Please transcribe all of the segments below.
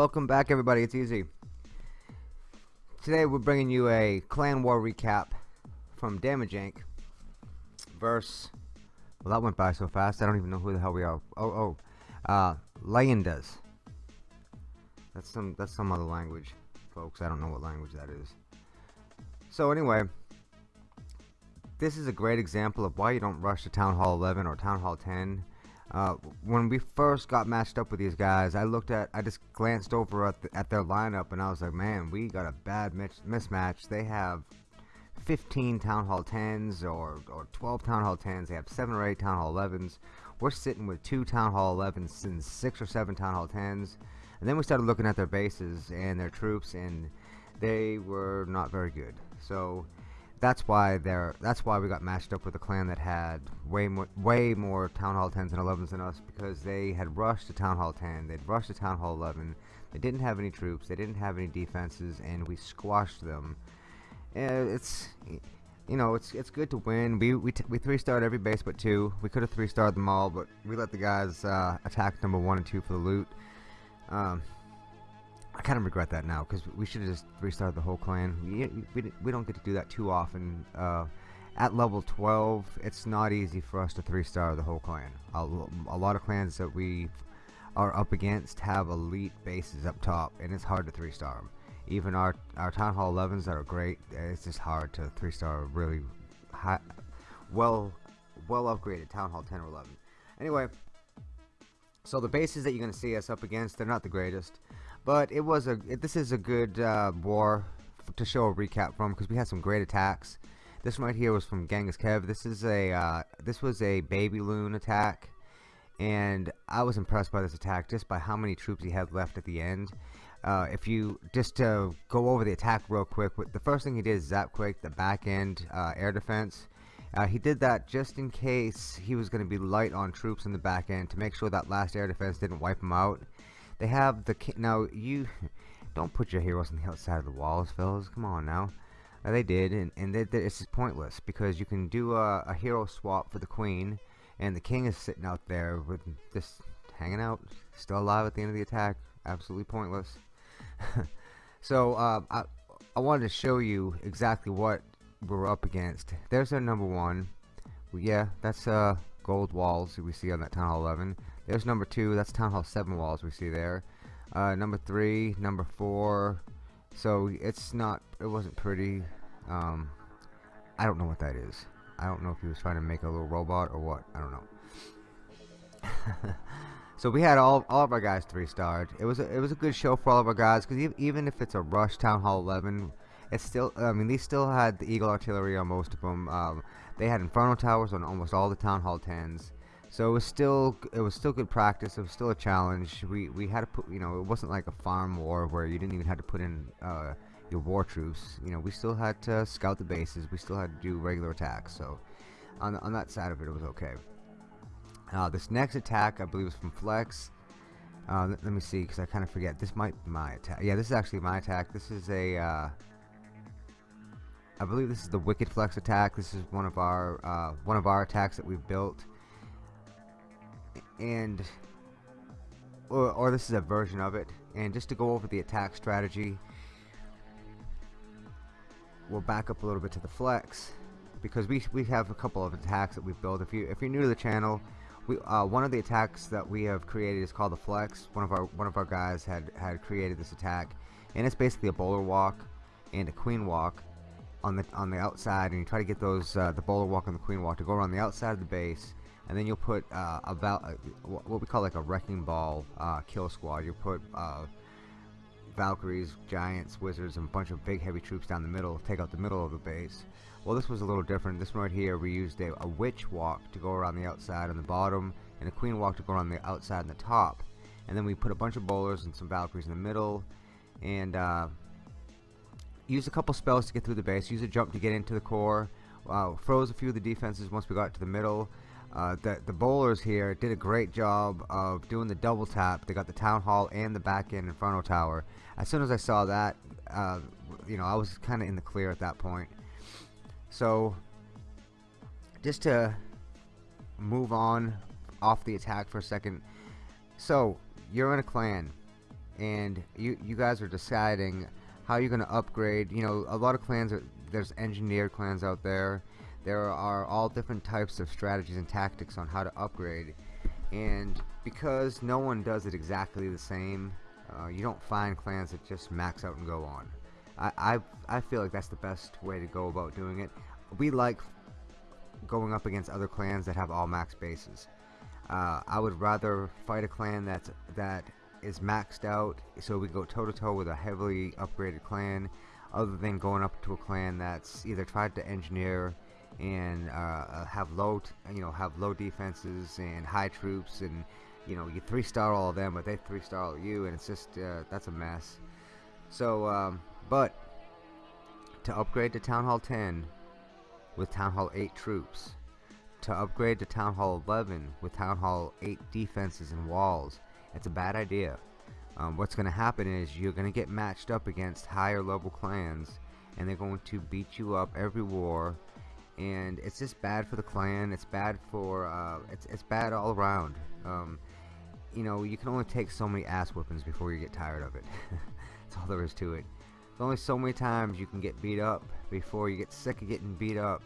Welcome back everybody, it's Easy. Today we're bringing you a Clan War recap from Damage Inc. Verse, well that went by so fast I don't even know who the hell we are. Oh, oh, uh, Leyendas. That's some, that's some other language, folks. I don't know what language that is. So anyway, this is a great example of why you don't rush to Town Hall 11 or Town Hall 10 uh, when we first got matched up with these guys, I looked at, I just glanced over at, the, at their lineup and I was like, man, we got a bad mismatch. They have 15 Town Hall 10s or, or 12 Town Hall 10s. They have 7 or 8 Town Hall 11s. We're sitting with 2 Town Hall 11s and 6 or 7 Town Hall 10s. And then we started looking at their bases and their troops and they were not very good. So that's why they're that's why we got matched up with a clan that had way more way more town hall 10s and 11s than us because they had rushed to town hall 10 they'd rushed to town hall 11 they didn't have any troops they didn't have any defenses and we squashed them. And it's you know it's it's good to win. We we, we three starred every base but two. We could have three starred them all but we let the guys uh, attack number one and two for the loot. Um, I kind of regret that now because we should have just three starred the whole clan. We, we, we don't get to do that too often. Uh, at level 12, it's not easy for us to three-star the whole clan. A, a, lot of clans that we are up against have elite bases up top, and it's hard to three-star them. Even our, our Town Hall 11s that are great, it's just hard to three-star really high, well, well upgraded Town Hall 10 or 11. Anyway, so the bases that you're going to see us up against, they're not the greatest. But it was a this is a good uh, war to show a recap from because we had some great attacks. This one right here was from Genghis Kev. This is a uh, this was a baby loon attack, and I was impressed by this attack just by how many troops he had left at the end. Uh, if you just to go over the attack real quick, the first thing he did is zap quake the back end uh, air defense. Uh, he did that just in case he was going to be light on troops in the back end to make sure that last air defense didn't wipe him out. They have the now you don't put your heroes on the outside of the walls, fellas. Come on now. Uh, they did, and and they, they, it's pointless because you can do a, a hero swap for the queen, and the king is sitting out there with just hanging out, still alive at the end of the attack. Absolutely pointless. so uh, I I wanted to show you exactly what we're up against. There's our number one. Well, yeah, that's uh gold walls we see on that town hall 11. There's number two. That's Town Hall 7 walls we see there. Uh, number three, number four. So it's not, it wasn't pretty. Um, I don't know what that is. I don't know if he was trying to make a little robot or what. I don't know. so we had all all of our guys three starred. It was a, it was a good show for all of our guys because even if it's a rush Town Hall 11, it's still. I mean, they still had the Eagle artillery on most of them. Um, they had Inferno towers on almost all the Town Hall 10s. So it was still it was still good practice. It was still a challenge. We we had to put you know it wasn't like a farm war where you didn't even have to put in uh, your war troops. You know we still had to scout the bases. We still had to do regular attacks. So on on that side of it, it was okay. Uh, this next attack I believe was from Flex. Uh, let, let, me see because I kind of forget. This might be my attack. Yeah, this is actually my attack. This is a uh, I believe this is the Wicked Flex attack. This is one of our uh, one of our attacks that we've built and or, or this is a version of it and just to go over the attack strategy we'll back up a little bit to the flex because we, we have a couple of attacks that we've built if you if you're new to the channel we uh, one of the attacks that we have created is called the flex. One of our one of our guys had had created this attack and it's basically a bowler walk and a queen walk on the on the outside and you try to get those uh, the bowler walk and the queen walk to go around the outside of the base and then you'll put uh, uh, what we call like a wrecking ball uh, kill squad. You'll put uh, Valkyries, Giants, Wizards, and a bunch of big heavy troops down the middle, take out the middle of the base. Well, this was a little different. This one right here, we used a, a witch walk to go around the outside and the bottom, and a queen walk to go around the outside and the top. And then we put a bunch of bowlers and some Valkyries in the middle, and uh, used a couple spells to get through the base. Use a jump to get into the core. Uh, froze a few of the defenses once we got to the middle. Uh, the, the bowlers here did a great job of doing the double tap. They got the town hall and the back end Inferno Tower. As soon as I saw that, uh, you know, I was kind of in the clear at that point. So, just to move on off the attack for a second. So, you're in a clan, and you you guys are deciding how you're going to upgrade. You know, a lot of clans are there's engineered clans out there. There are all different types of strategies and tactics on how to upgrade, and because no one does it exactly the same, uh, you don't find clans that just max out and go on. I, I I feel like that's the best way to go about doing it. We like going up against other clans that have all max bases. Uh, I would rather fight a clan that's that is maxed out so we go toe to toe with a heavily upgraded clan other than going up to a clan that's either tried to engineer and uh, uh have low you know have low defenses and high troops and you know you three star all of them but they three star all you and it's just uh, that's a mess so um, but to upgrade to Town Hall 10 with Town Hall 8 troops to upgrade to Town Hall 11 with Town Hall 8 defenses and walls. It's a bad idea. Um, what's going to happen is you're going to get matched up against higher level clans and they're going to beat you up every war and it's just bad for the clan it's bad for uh, it's, it's bad all around. Um, you know you can only take so many ass whippings before you get tired of it. That's all there is to it. There's only so many times you can get beat up before you get sick of getting beat up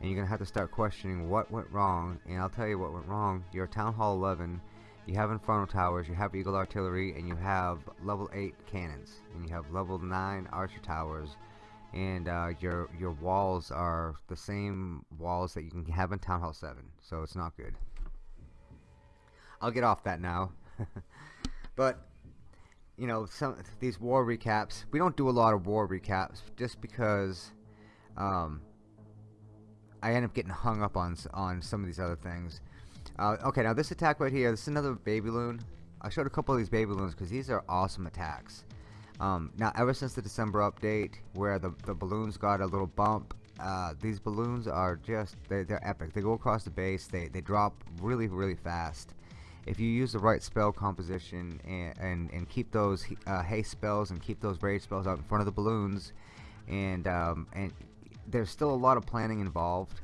and you're gonna have to start questioning what went wrong and I'll tell you what went wrong. You're Town Hall 11 you have Inferno Towers you have Eagle Artillery and you have level 8 cannons and you have level 9 Archer Towers and uh, your your walls are the same walls that you can have in Town Hall 7 so it's not good I'll get off that now but you know some these war recaps we don't do a lot of war recaps just because um, I end up getting hung up on on some of these other things. Uh, okay, now this attack right here, this is another baby loon. I showed a couple of these baby loons because these are awesome attacks. Um, now, ever since the December update, where the, the balloons got a little bump, uh, these balloons are just, they, they're epic. They go across the base, they, they drop really, really fast. If you use the right spell composition and, and, and keep those uh, haste spells and keep those rage spells out in front of the balloons, and, um, and there's still a lot of planning involved.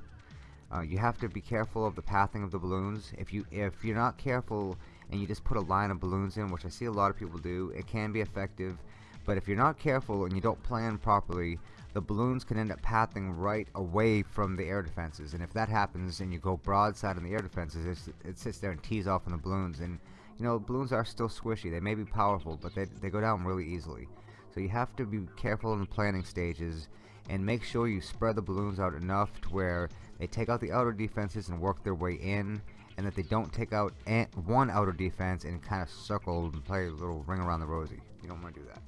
Uh, you have to be careful of the pathing of the balloons. If you if you're not careful and you just put a line of balloons in, which I see a lot of people do, it can be effective. But if you're not careful and you don't plan properly, the balloons can end up pathing right away from the air defenses. And if that happens and you go broadside on the air defenses, it sits there and tees off on the balloons. And you know, balloons are still squishy. They may be powerful, but they, they go down really easily. So you have to be careful in the planning stages and make sure you spread the balloons out enough to where they take out the outer defenses and work their way in and that they don't take out one outer defense and kind of circle and play a little ring around the rosy. You don't want to do that.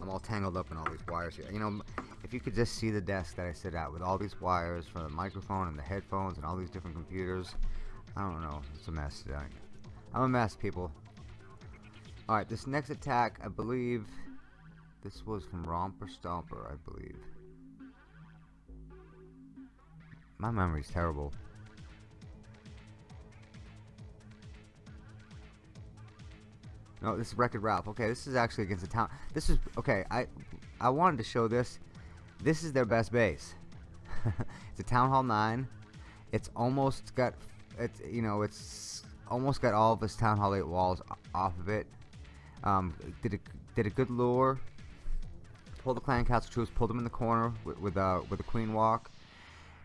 I'm all tangled up in all these wires here. You know, if you could just see the desk that I sit at with all these wires for the microphone and the headphones and all these different computers, I don't know. It's a mess today. I'm a mess, people. Alright, this next attack, I believe, this was from Romper Stomper, I believe. My memory's terrible. No, this is Wreck-It Ralph. Okay, this is actually against the town. This is okay. I I wanted to show this. This is their best base. it's a Town Hall 9. It's almost got it's you know it's almost got all of this Town Hall 8 walls off of it. Um, did a did a good lure pull the clan castle troops, pulled them in the corner with, with, uh, with a queen walk.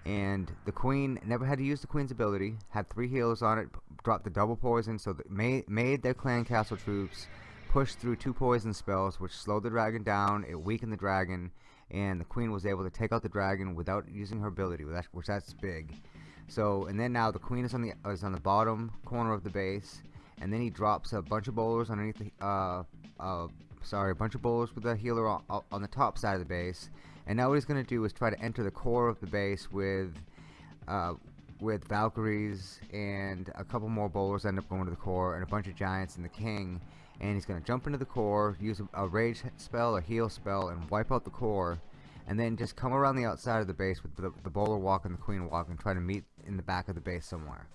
And the queen never had to use the queen's ability, had three healers on it, dropped the double poison, so that made, made their clan castle troops push through two poison spells, which slowed the dragon down, it weakened the dragon, and the queen was able to take out the dragon without using her ability, which that's big. So, and then now the queen is on the is on the bottom corner of the base, and then he drops a bunch of bowlers underneath the uh, uh, sorry, a bunch of bowlers with a healer on, on the top side of the base. And now what he's going to do is try to enter the core of the base with uh, with Valkyries and a couple more bowlers end up going to the core and a bunch of giants and the king. And he's going to jump into the core, use a, a rage spell, a heal spell, and wipe out the core. And then just come around the outside of the base with the, the bowler walk and the queen walk and try to meet in the back of the base somewhere.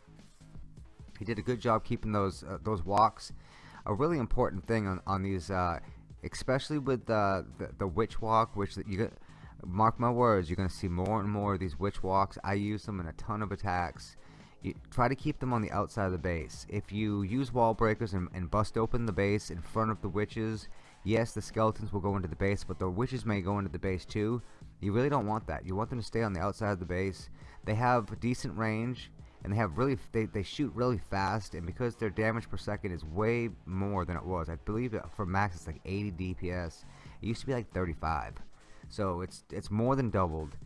He did a good job keeping those uh, those walks a really important thing on, on these uh, especially with the, the, the witch walk which you get mark my words you're gonna see more and more of these witch walks I use them in a ton of attacks you try to keep them on the outside of the base. If you use wall breakers and, and bust open the base in front of the witches, yes, the skeletons will go into the base, but the witches may go into the base too. You really don't want that. You want them to stay on the outside of the base. They have decent range, and they have really they, they shoot really fast, and because their damage per second is way more than it was, I believe for max it's like 80 DPS. It used to be like 35, so it's it's more than doubled.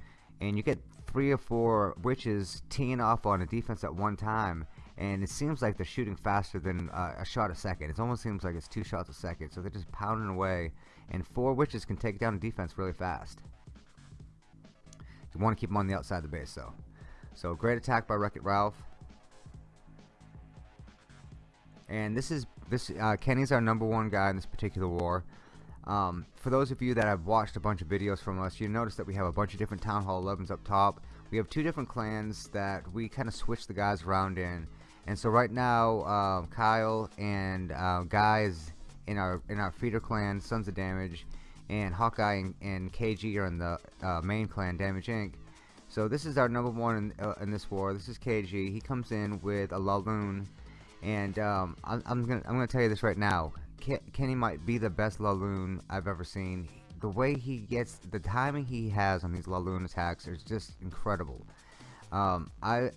And you get three or four witches teeing off on a defense at one time and it seems like they're shooting faster than uh, a shot a second. It almost seems like it's two shots a second so they're just pounding away and four witches can take down a defense really fast. You want to keep them on the outside of the base though so great attack by Wreck-It Ralph and this is this uh, Kenny's our number one guy in this particular war um, for those of you that have watched a bunch of videos from us, you notice that we have a bunch of different Town Hall 11s up top. We have two different clans that we kind of switch the guys around in. And so right now, uh, Kyle and uh, guys in our in our feeder clan, Sons of Damage, and Hawkeye and, and KG are in the uh, main clan, Damage Inc. So this is our number one in, uh, in this war. This is KG. He comes in with a Laloon, and um, I'm, I'm gonna I'm gonna tell you this right now. Kenny might be the best Laloon I've ever seen. The way he gets, the timing he has on these Laloon attacks is just incredible. Um, I,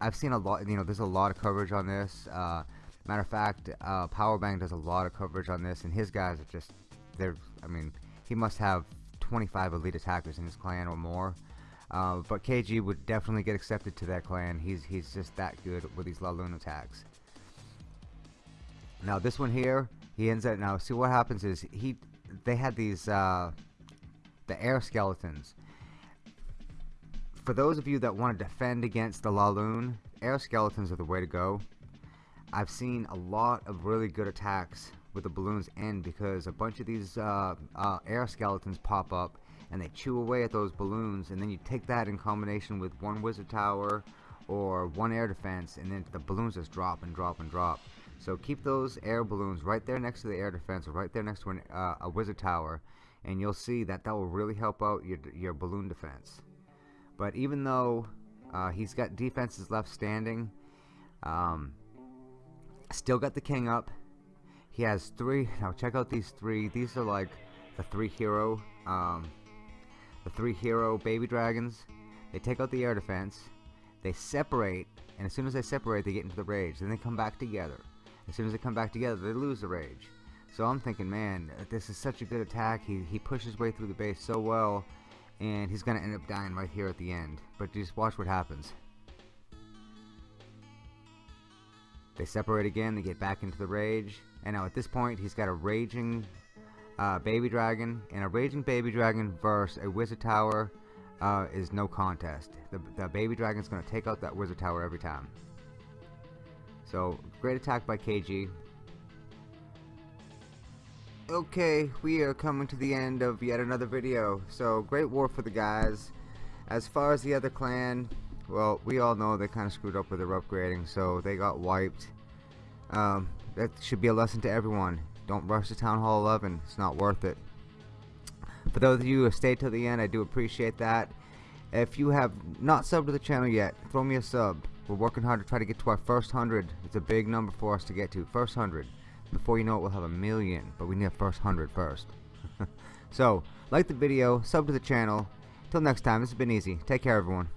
I've seen a lot, you know, there's a lot of coverage on this. Uh, matter of fact, uh, Powerbang does a lot of coverage on this, and his guys are just, they're, I mean, he must have 25 elite attackers in his clan or more. Uh, but KG would definitely get accepted to that clan. He's he's just that good with these Laloon attacks. Now this one here, he ends up now. See what happens is he, they had these uh, the air skeletons. For those of you that want to defend against the Laloon, air skeletons are the way to go. I've seen a lot of really good attacks with the balloons in because a bunch of these uh, uh, air skeletons pop up and they chew away at those balloons and then you take that in combination with one wizard tower or one air defense and then the balloons just drop and drop and drop so keep those air balloons right there next to the air defense or right there next to an, uh, a wizard tower and you'll see that that will really help out your, your balloon defense. But even though uh, he's got defenses left standing, um, still got the king up. He has three. Now check out these three. These are like the three hero, um, the three hero baby dragons. They take out the air defense. They separate, and as soon as they separate, they get into the rage. Then they come back together. As soon as they come back together, they lose the rage. So I'm thinking, man, this is such a good attack. He, he pushes his way through the base so well, and he's going to end up dying right here at the end. But just watch what happens. They separate again, they get back into the rage, and now at this point, he's got a raging uh, baby dragon, and a raging baby dragon versus a wizard tower uh, is no contest. The, the baby Dragon is going to take out that wizard tower every time. So, great attack by KG. Okay, we are coming to the end of yet another video. So, great war for the guys. As far as the other clan, well, we all know they kind of screwed up with their upgrading, so they got wiped. Um, that should be a lesson to everyone. Don't rush to Town Hall 11. It's not worth it. For those of you who stayed till the end, I do appreciate that. If you have not subbed to the channel yet, throw me a sub. We're working hard to try to get to our first hundred. It's a big number for us to get to. First hundred. Before you know it, we'll have a million. But we need a first hundred first. so, like the video, sub to the channel. Till next time, this has been easy. Take care, everyone.